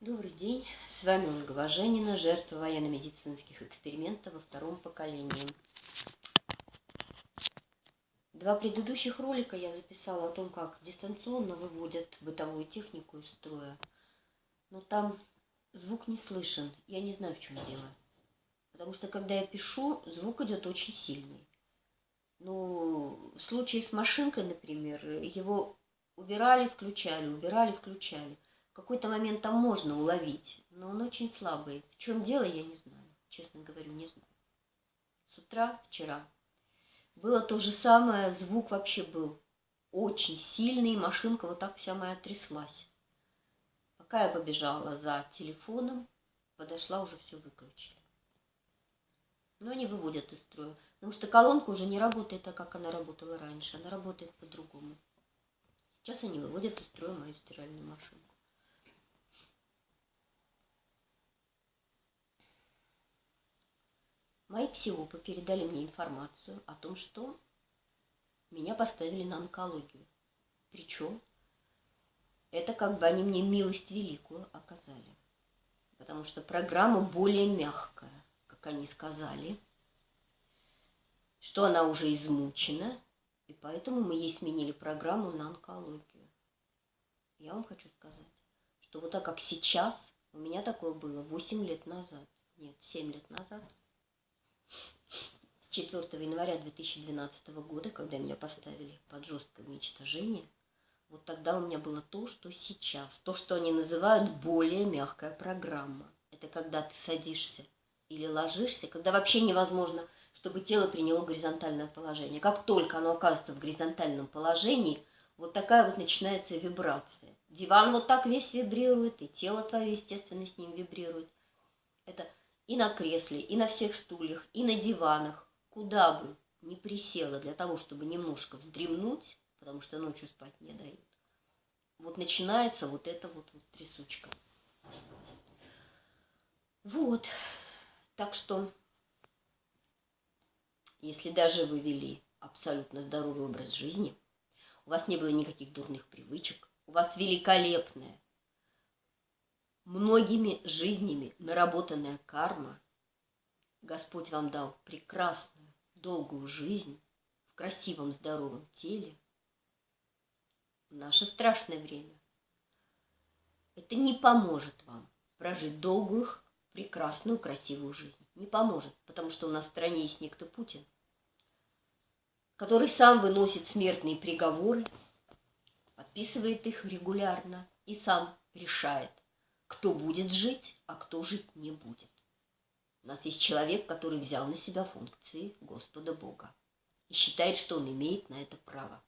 Добрый день, с вами Ольга Важенина, жертва военно-медицинских экспериментов во втором поколении. Два предыдущих ролика я записала о том, как дистанционно выводят бытовую технику из строя. Но там звук не слышен, я не знаю, в чем дело. Потому что, когда я пишу, звук идет очень сильный. Ну, в случае с машинкой, например, его убирали, включали, убирали, включали – какой-то момент там можно уловить, но он очень слабый. В чем дело, я не знаю. Честно говорю, не знаю. С утра, вчера, было то же самое, звук вообще был очень сильный, машинка вот так вся моя тряслась. Пока я побежала за телефоном, подошла, уже все выключили. Но они выводят из строя, потому что колонка уже не работает так, как она работала раньше, она работает по-другому. Сейчас они выводят из строя мою стиральную машинку. Мои психопы передали мне информацию о том, что меня поставили на онкологию. Причем это как бы они мне милость великую оказали. Потому что программа более мягкая, как они сказали, что она уже измучена, и поэтому мы ей сменили программу на онкологию. Я вам хочу сказать, что вот так как сейчас, у меня такое было 8 лет назад, нет, 7 лет назад – 4 января 2012 года, когда меня поставили под жесткое уничтожение, вот тогда у меня было то, что сейчас. То, что они называют более мягкая программа. Это когда ты садишься или ложишься, когда вообще невозможно, чтобы тело приняло горизонтальное положение. Как только оно оказывается в горизонтальном положении, вот такая вот начинается вибрация. Диван вот так весь вибрирует, и тело твое, естественно, с ним вибрирует. Это и на кресле, и на всех стульях, и на диванах, куда бы не присела для того, чтобы немножко вздремнуть, потому что ночью спать не дают, вот начинается вот эта вот, вот трясучка. Вот. Так что, если даже вы вели абсолютно здоровый образ жизни, у вас не было никаких дурных привычек, у вас великолепная многими жизнями наработанная карма, Господь вам дал прекрасную, долгую жизнь в красивом, здоровом теле, в наше страшное время. Это не поможет вам прожить долгую, прекрасную, красивую жизнь. Не поможет, потому что у нас в стране есть некто Путин, который сам выносит смертные приговоры, подписывает их регулярно и сам решает, кто будет жить, а кто жить не будет. Нас есть человек, который взял на себя функции Господа Бога и считает, что он имеет на это право.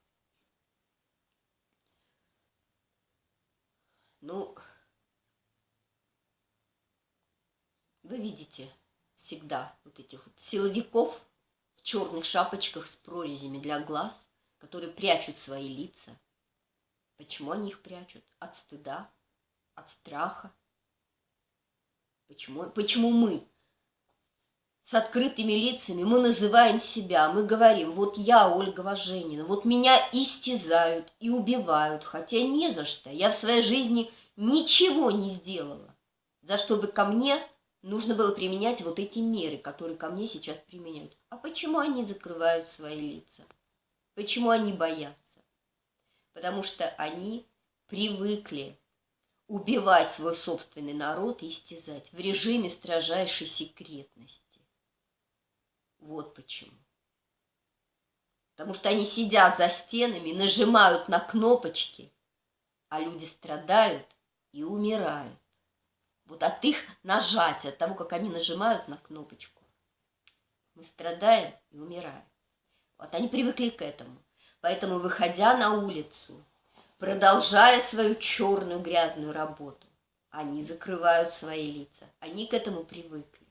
Ну, вы видите всегда вот этих вот силовиков в черных шапочках с прорезями для глаз, которые прячут свои лица. Почему они их прячут? От стыда, от страха. Почему, почему мы с открытыми лицами, мы называем себя, мы говорим, вот я Ольга Важенина, вот меня истязают и убивают, хотя не за что. Я в своей жизни ничего не сделала, за что бы ко мне нужно было применять вот эти меры, которые ко мне сейчас применяют. А почему они закрывают свои лица? Почему они боятся? Потому что они привыкли убивать свой собственный народ и истязать в режиме строжайшей секретности. Вот почему. Потому что они сидят за стенами, нажимают на кнопочки, а люди страдают и умирают. Вот от их нажатия, от того, как они нажимают на кнопочку, мы страдаем и умираем. Вот они привыкли к этому. Поэтому, выходя на улицу, продолжая свою черную грязную работу. Они закрывают свои лица. Они к этому привыкли.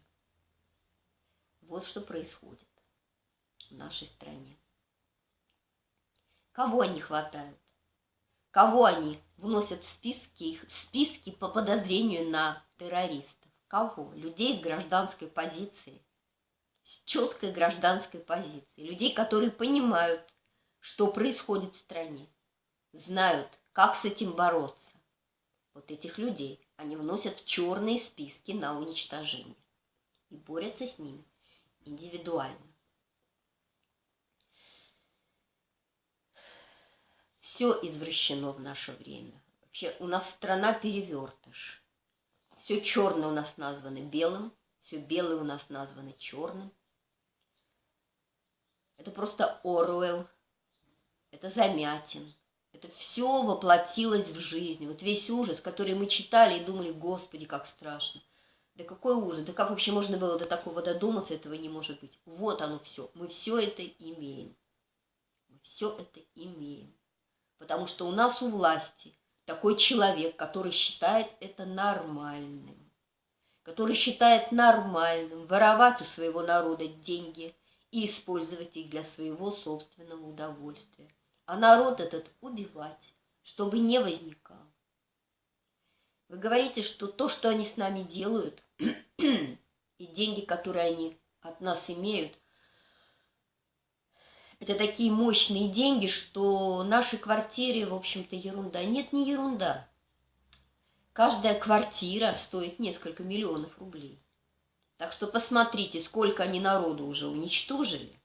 Вот что происходит в нашей стране. Кого они хватают? Кого они вносят в списки, в списки по подозрению на террористов? Кого? Людей с гражданской позицией, с четкой гражданской позицией. Людей, которые понимают, что происходит в стране знают, как с этим бороться. Вот этих людей они вносят в черные списки на уничтожение и борются с ними индивидуально. Все извращено в наше время. Вообще у нас страна перевертыш. Все черное у нас названо белым, все белое у нас названо черным. Это просто Оруэлл, это Замятин, это все воплотилось в жизнь. Вот весь ужас, который мы читали и думали, господи, как страшно. Да какой ужас, да как вообще можно было до такого додуматься, этого не может быть. Вот оно все, мы все это имеем. Мы все это имеем. Потому что у нас у власти такой человек, который считает это нормальным. Который считает нормальным воровать у своего народа деньги и использовать их для своего собственного удовольствия а народ этот убивать, чтобы не возникал. Вы говорите, что то, что они с нами делают, и деньги, которые они от нас имеют, это такие мощные деньги, что нашей квартире, в общем-то, ерунда. Нет, не ерунда. Каждая квартира стоит несколько миллионов рублей. Так что посмотрите, сколько они народу уже уничтожили.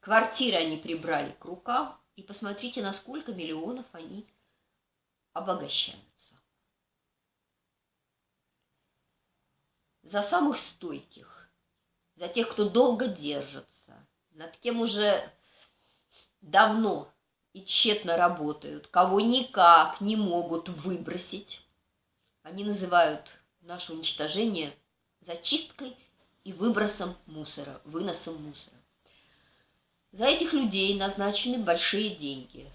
Квартиры они прибрали к рукам, и посмотрите, на сколько миллионов они обогащаются. За самых стойких, за тех, кто долго держится, над кем уже давно и тщетно работают, кого никак не могут выбросить. Они называют наше уничтожение зачисткой и выбросом мусора, выносом мусора. За этих людей назначены большие деньги.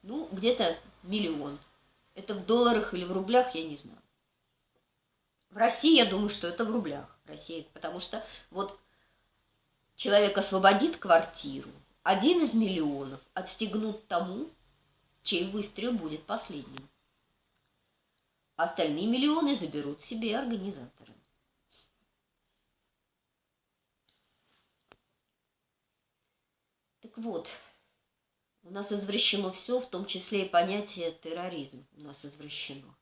Ну, где-то миллион. Это в долларах или в рублях, я не знаю. В России, я думаю, что это в рублях. Россия, потому что вот человек освободит квартиру, один из миллионов отстегнут тому, чей выстрел будет последним. Остальные миллионы заберут себе организаторы. вот, у нас извращено все, в том числе и понятие терроризм у нас извращено.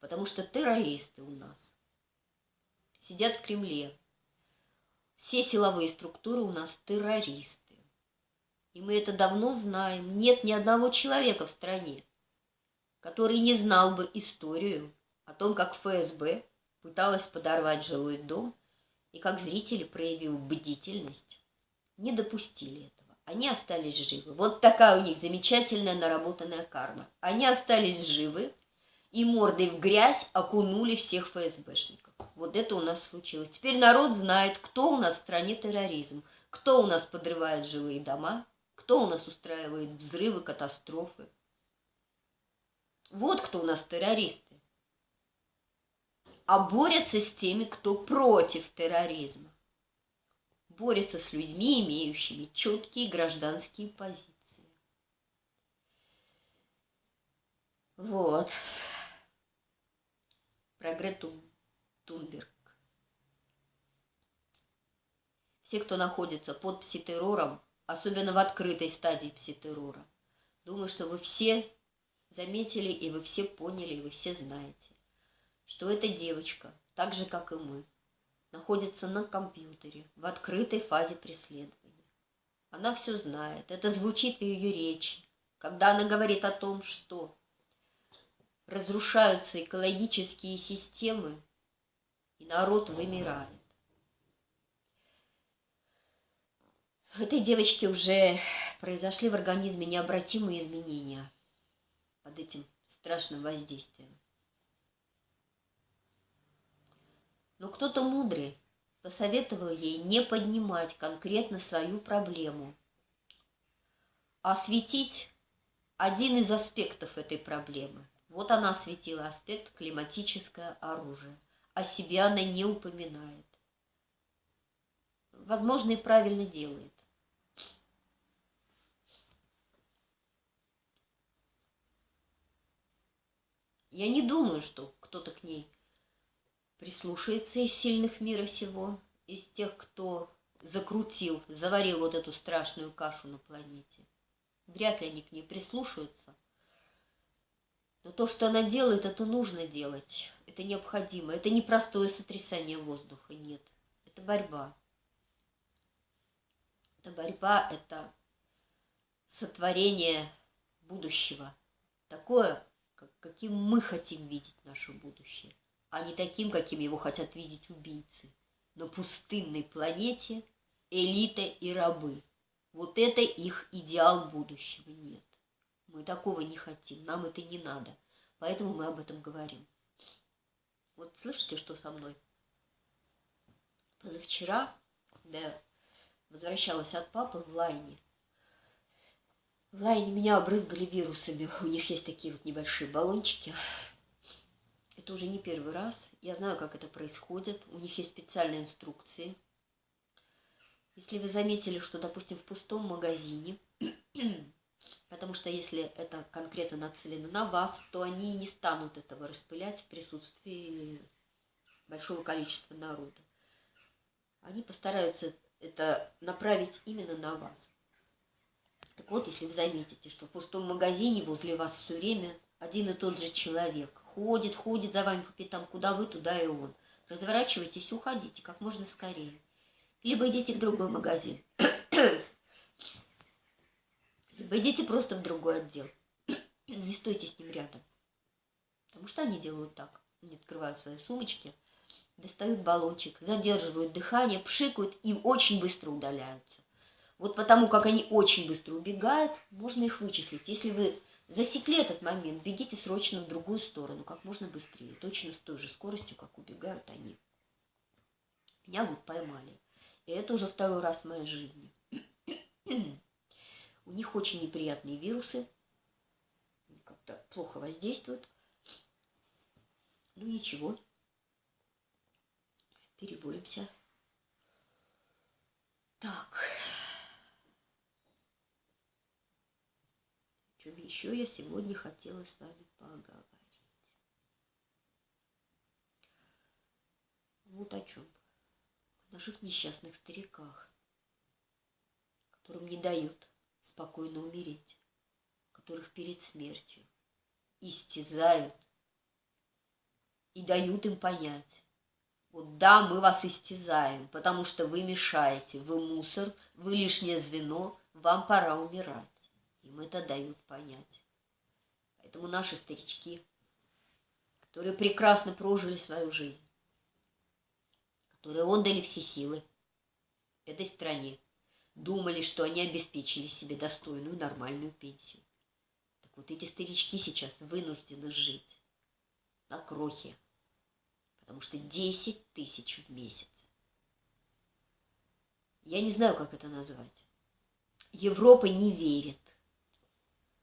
Потому что террористы у нас сидят в Кремле. Все силовые структуры у нас террористы. И мы это давно знаем. Нет ни одного человека в стране, который не знал бы историю о том, как ФСБ пыталась подорвать жилой дом и как зрители, проявив бдительность, не допустили этого они остались живы. Вот такая у них замечательная наработанная карма. Они остались живы и мордой в грязь окунули всех ФСБшников. Вот это у нас случилось. Теперь народ знает, кто у нас в стране терроризм, кто у нас подрывает жилые дома, кто у нас устраивает взрывы, катастрофы. Вот кто у нас террористы. А борются с теми, кто против терроризма борется с людьми, имеющими четкие гражданские позиции. Вот. Про Грету Тунберг. Все, кто находится под пситеррором, особенно в открытой стадии пситеррора, думаю, что вы все заметили, и вы все поняли, и вы все знаете, что эта девочка, так же, как и мы, находится на компьютере в открытой фазе преследования. Она все знает, это звучит в ее речи, когда она говорит о том, что разрушаются экологические системы, и народ вымирает. У этой девочки уже произошли в организме необратимые изменения под этим страшным воздействием. Но кто-то мудрый посоветовал ей не поднимать конкретно свою проблему, а осветить один из аспектов этой проблемы. Вот она осветила аспект климатическое оружие. О себе она не упоминает. Возможно, и правильно делает. Я не думаю, что кто-то к ней прислушается из сильных мира сего, из тех, кто закрутил, заварил вот эту страшную кашу на планете. Вряд ли они к ней прислушаются. Но то, что она делает, это нужно делать. Это необходимо. Это не простое сотрясание воздуха, нет. Это борьба. Это борьба, это сотворение будущего. Такое, каким мы хотим видеть наше будущее, а не таким, каким его хотят видеть убийцы. На пустынной планете элита и рабы. Вот это их идеал будущего. Нет. Мы такого не хотим, нам это не надо. Поэтому мы об этом говорим. Вот слышите, что со мной? Позавчера, я возвращалась от папы в Лайне, в Лайне меня обрызгали вирусами. У них есть такие вот небольшие баллончики. Это уже не первый раз. Я знаю, как это происходит. У них есть специальные инструкции. Если вы заметили, что, допустим, в пустом магазине Потому что если это конкретно нацелено на вас, то они не станут этого распылять в присутствии большого количества народа. Они постараются это направить именно на вас. Так вот, если вы заметите, что в пустом магазине возле вас все время один и тот же человек ходит, ходит за вами по пятам, куда вы, туда и он. Разворачивайтесь, уходите как можно скорее. Либо идите в другой магазин. Либо идите просто в другой отдел. Не стойте с ним рядом. Потому что они делают так. Они открывают свои сумочки, достают баллончик, задерживают дыхание, пшикают и очень быстро удаляются. Вот потому как они очень быстро убегают, можно их вычислить. Если вы засекли этот момент, бегите срочно в другую сторону, как можно быстрее, точно с той же скоростью, как убегают они. Меня вот поймали. И это уже второй раз в моей жизни. У них очень неприятные вирусы, как-то плохо воздействуют. Ну ничего, переборемся. Так. О чем еще я сегодня хотела с вами поговорить? Вот о чем. О наших несчастных стариках, которым не дают спокойно умереть, которых перед смертью истязают и дают им понять, вот да, мы вас истязаем, потому что вы мешаете, вы мусор, вы лишнее звено, вам пора умирать. Им это дают понять. Поэтому наши старички, которые прекрасно прожили свою жизнь, которые отдали все силы этой стране, думали, что они обеспечили себе достойную нормальную пенсию. Так вот эти старички сейчас вынуждены жить на крохе, потому что 10 тысяч в месяц. Я не знаю, как это назвать. Европа не верит,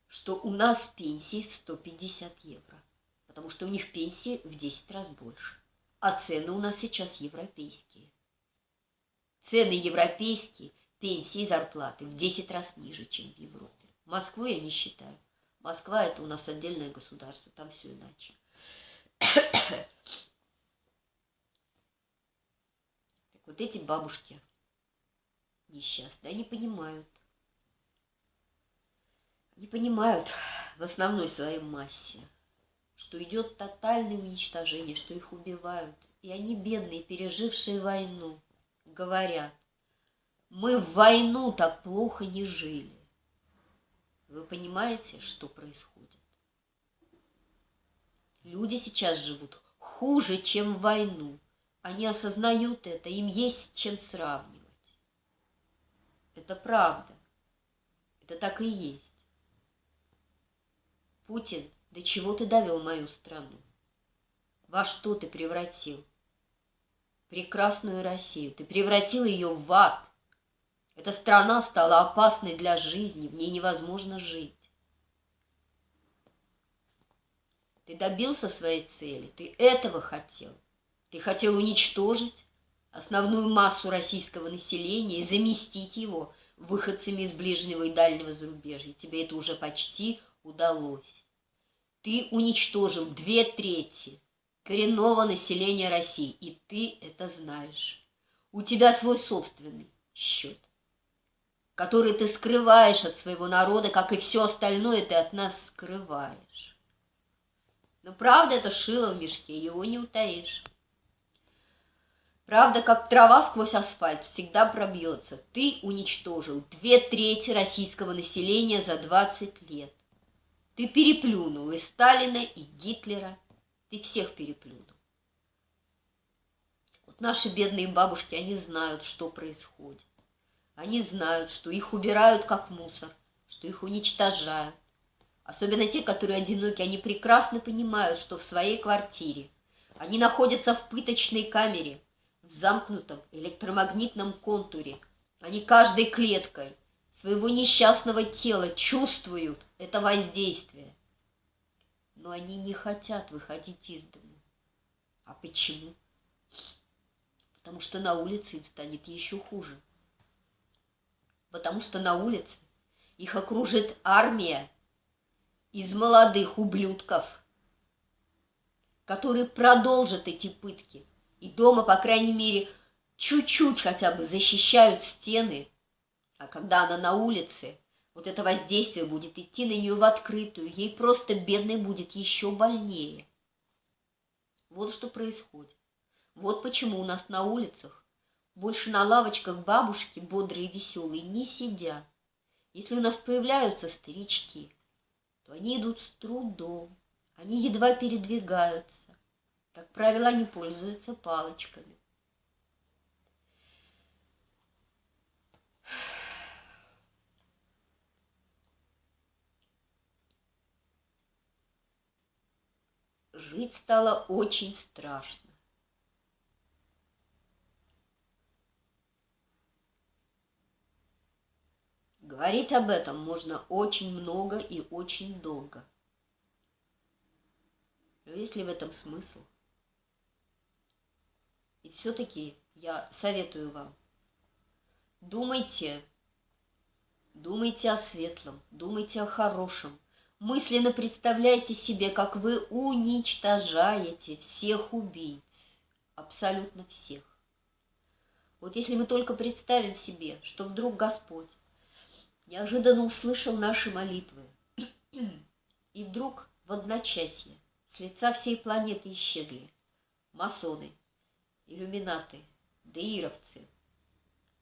что у нас пенсии 150 евро, потому что у них пенсии в 10 раз больше. А цены у нас сейчас европейские. Цены европейские пенсии и зарплаты в 10 раз ниже, чем в Европе. Москву я не считаю. Москва – это у нас отдельное государство, там все иначе. так вот эти бабушки несчастные, они понимают. Не понимают в основной своей массе, что идет тотальное уничтожение, что их убивают. И они, бедные, пережившие войну, говорят, мы в войну так плохо не жили. Вы понимаете, что происходит? Люди сейчас живут хуже, чем в войну. Они осознают это, им есть с чем сравнивать. Это правда. Это так и есть. Путин, до чего ты довел мою страну? Во что ты превратил? Прекрасную Россию. Ты превратил ее в ад. Эта страна стала опасной для жизни, в ней невозможно жить. Ты добился своей цели, ты этого хотел. Ты хотел уничтожить основную массу российского населения и заместить его выходцами из ближнего и дальнего зарубежья. Тебе это уже почти удалось. Ты уничтожил две трети коренного населения России, и ты это знаешь. У тебя свой собственный счет который ты скрываешь от своего народа, как и все остальное ты от нас скрываешь. Но правда это шило в мешке, его не утаишь. Правда, как трава сквозь асфальт, всегда пробьется. Ты уничтожил две трети российского населения за 20 лет. Ты переплюнул и Сталина, и Гитлера. Ты всех переплюнул. Вот наши бедные бабушки, они знают, что происходит. Они знают, что их убирают как мусор, что их уничтожают. Особенно те, которые одиноки, они прекрасно понимают, что в своей квартире они находятся в пыточной камере – в замкнутом электромагнитном контуре. Они каждой клеткой своего несчастного тела чувствуют это воздействие. Но они не хотят выходить из дома. А почему? Потому что на улице им станет еще хуже. Потому что на улице их окружит армия из молодых ублюдков, которые продолжат эти пытки, и дома, по крайней мере, чуть-чуть хотя бы защищают стены. А когда она на улице, вот это воздействие будет идти на нее в открытую, ей просто бедной будет еще больнее. Вот что происходит. Вот почему у нас на улицах больше на лавочках бабушки бодрые и веселые не сидят. Если у нас появляются старички, то они идут с трудом, они едва передвигаются. Как правило, они пользуются палочками. Жить стало очень страшно. Говорить об этом можно очень много и очень долго. Но есть ли в этом смысл? И все-таки я советую вам, думайте, думайте о светлом, думайте о хорошем. Мысленно представляйте себе, как вы уничтожаете всех убийц, абсолютно всех. Вот если мы только представим себе, что вдруг Господь неожиданно услышал наши молитвы, и вдруг в одночасье с лица всей планеты исчезли масоны, иллюминаты, деировцы,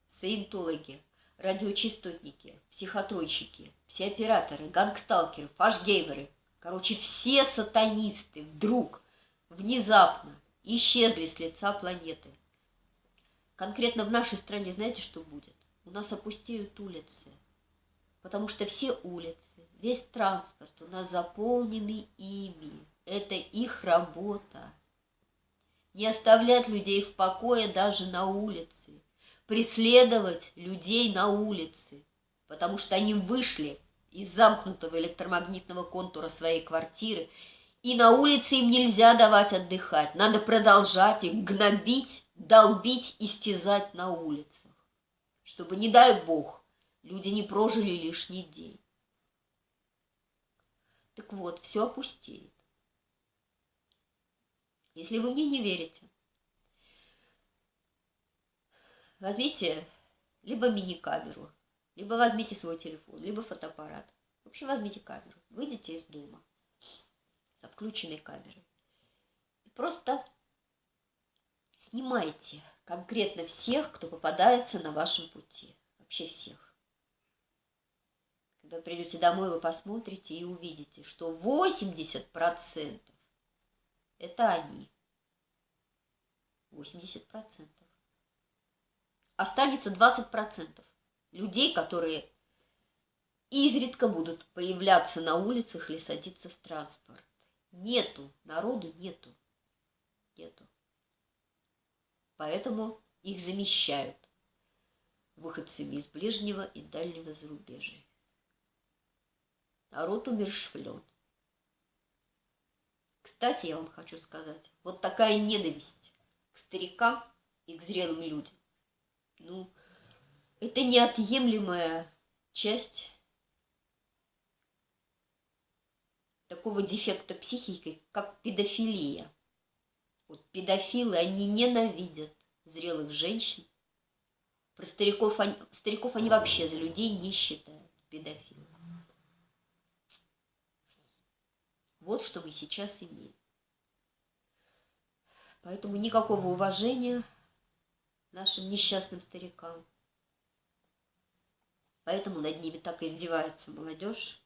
саентологи, радиочастотники, психотройщики, все операторы, гангсталкеры, фашгеймеры, короче, все сатанисты вдруг, внезапно исчезли с лица планеты. Конкретно в нашей стране знаете, что будет? У нас опустеют улицы, потому что все улицы, весь транспорт у нас заполнены ими. Это их работа. Не оставлять людей в покое даже на улице, преследовать людей на улице, потому что они вышли из замкнутого электромагнитного контура своей квартиры, и на улице им нельзя давать отдыхать, надо продолжать их гнобить, долбить, истязать на улицах, чтобы, не дай бог, люди не прожили лишний день. Так вот, все опустеет. Если вы мне не верите, возьмите либо мини-камеру, либо возьмите свой телефон, либо фотоаппарат. В общем, возьмите камеру, выйдите из дома со включенной камерой. И просто снимайте конкретно всех, кто попадается на вашем пути. Вообще всех. Когда придете домой, вы посмотрите и увидите, что 80% это они. 80%. Останется 20% людей, которые изредка будут появляться на улицах или садиться в транспорт. Нету, народу нету. Нету. Поэтому их замещают выходцами из ближнего и дальнего зарубежья. Народ умершвлен. Кстати, я вам хочу сказать, вот такая ненависть к старикам и к зрелым людям, ну, это неотъемлемая часть такого дефекта психики, как педофилия. Вот педофилы, они ненавидят зрелых женщин. Про стариков они, стариков они вообще за людей не считают, педофилы. Вот что мы сейчас имеем. Поэтому никакого уважения нашим несчастным старикам. Поэтому над ними так издевается молодежь.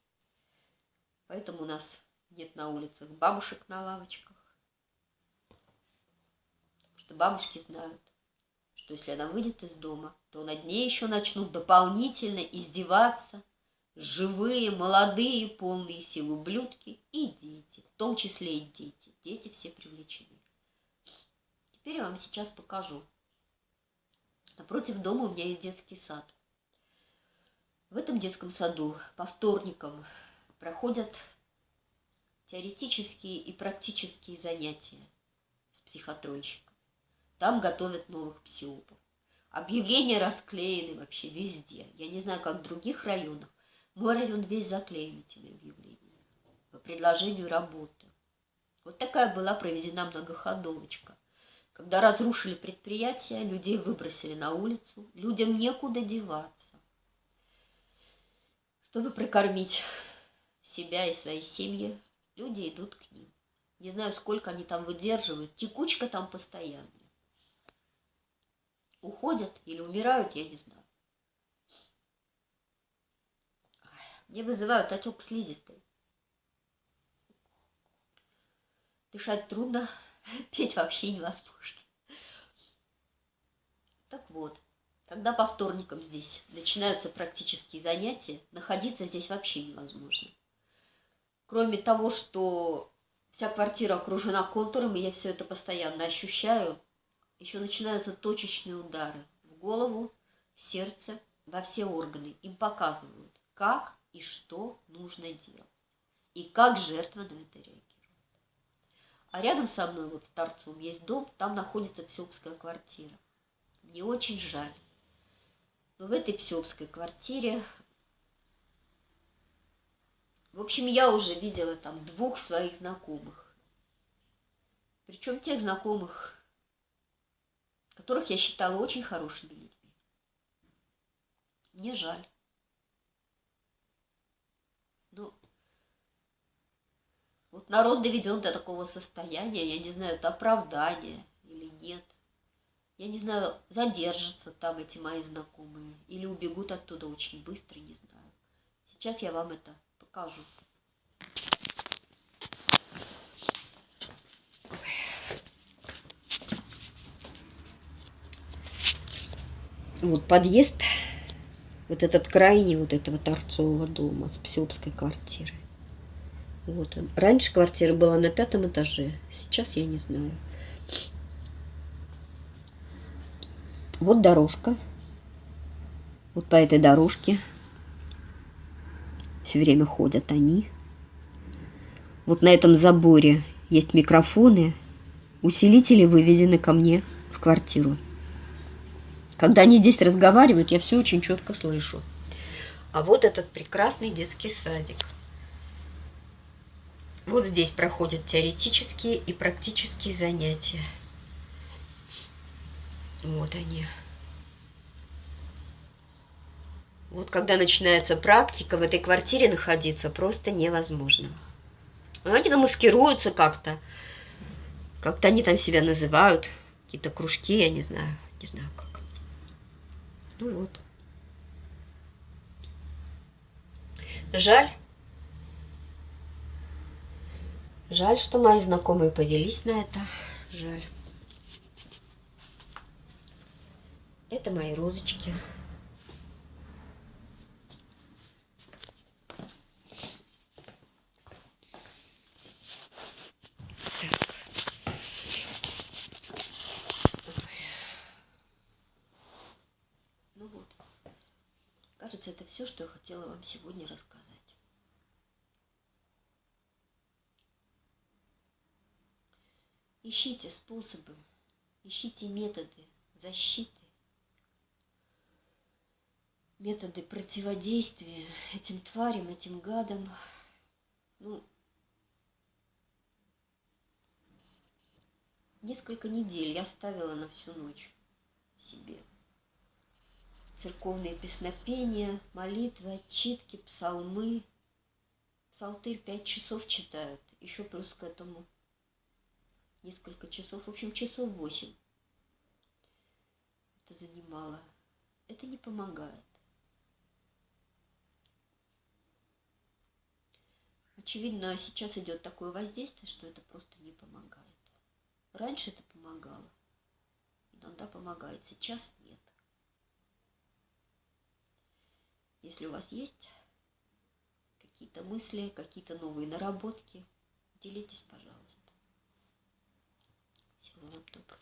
Поэтому у нас нет на улицах бабушек на лавочках. Потому что бабушки знают, что если она выйдет из дома, то над ней еще начнут дополнительно издеваться живые, молодые, полные сил ублюдки и дети, в том числе и дети. Дети все привлечены. Теперь я вам сейчас покажу. Напротив дома у меня есть детский сад. В этом детском саду по вторникам проходят теоретические и практические занятия с психотронщиком. Там готовят новых псиопов. Объявления расклеены вообще везде. Я не знаю, как в других районах. Мой район весь заклеен этими объявлениями по предложению работы. Вот такая была проведена многоходовочка. Когда разрушили предприятие, людей выбросили на улицу, людям некуда деваться. Чтобы прокормить себя и свои семьи, люди идут к ним. Не знаю, сколько они там выдерживают, текучка там постоянная. Уходят или умирают, я не знаю. Мне вызывают отек слизистой. Дышать трудно, петь вообще невозможно. Так вот, когда по вторникам здесь начинаются практические занятия, находиться здесь вообще невозможно. Кроме того, что вся квартира окружена контуром, и я все это постоянно ощущаю, еще начинаются точечные удары в голову, в сердце, во все органы. Им показывают, как и что нужно делать, и как жертва на это реагирует. А рядом со мной, вот с торцом, есть дом, там находится псиопская квартира. Мне очень жаль. Но в этой псиопской квартире в общем, я уже видела там двух своих знакомых. Причем тех знакомых, которых я считала очень хорошими людьми. Мне жаль. Ну, вот народ доведен до такого состояния, я не знаю, это оправдание или нет. Я не знаю, задержатся там эти мои знакомые или убегут оттуда очень быстро, не знаю. Сейчас я вам это покажу. Вот подъезд, вот этот крайний вот этого торцового дома с Псиопской квартиры. Вот. Раньше квартира была на пятом этаже, сейчас я не знаю. Вот дорожка. Вот по этой дорожке все время ходят они. Вот на этом заборе есть микрофоны. Усилители выведены ко мне в квартиру. Когда они здесь разговаривают, я все очень четко слышу. А вот этот прекрасный детский садик. Вот здесь проходят теоретические и практические занятия. Вот они. Вот когда начинается практика, в этой квартире находиться просто невозможно. Они там маскируются как-то. Как-то они там себя называют. Какие-то кружки, я не знаю. Не знаю как. Ну вот. Жаль. Жаль, что мои знакомые повелись на это. Жаль. Это мои розочки. Кажется, это все, что я хотела вам сегодня рассказать. Ищите способы, ищите методы защиты, методы противодействия этим тварям, этим гадам. Ну, несколько недель я ставила на всю ночь себе церковные песнопения, молитвы, отчитки, псалмы. Псалтырь пять часов читают, еще плюс к этому несколько часов, в общем, часов восемь это занимало. Это не помогает. Очевидно, сейчас идет такое воздействие, что это просто не помогает. Раньше это помогало. Иногда помогает, сейчас нет. Если у вас есть какие-то мысли, какие-то новые наработки, делитесь, пожалуйста. Всего вам доброго.